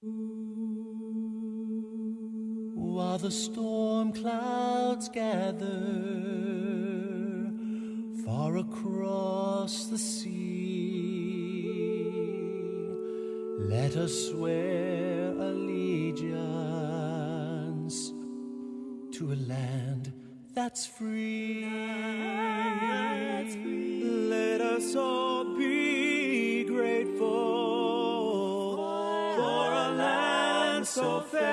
While the storm clouds gather far across the sea, let us swear allegiance to a land that's free. Land so fair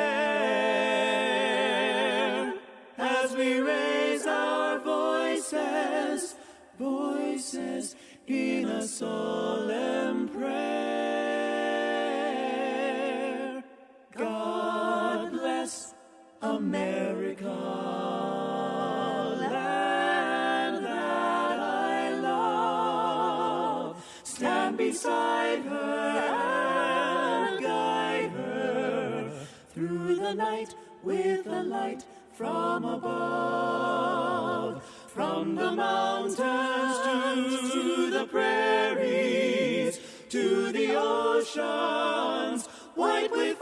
as we raise our voices, voices in a solemn prayer. God bless America, land that I love. Stand beside her through the night with a light from above. From the mountains to the prairies, to the oceans, white with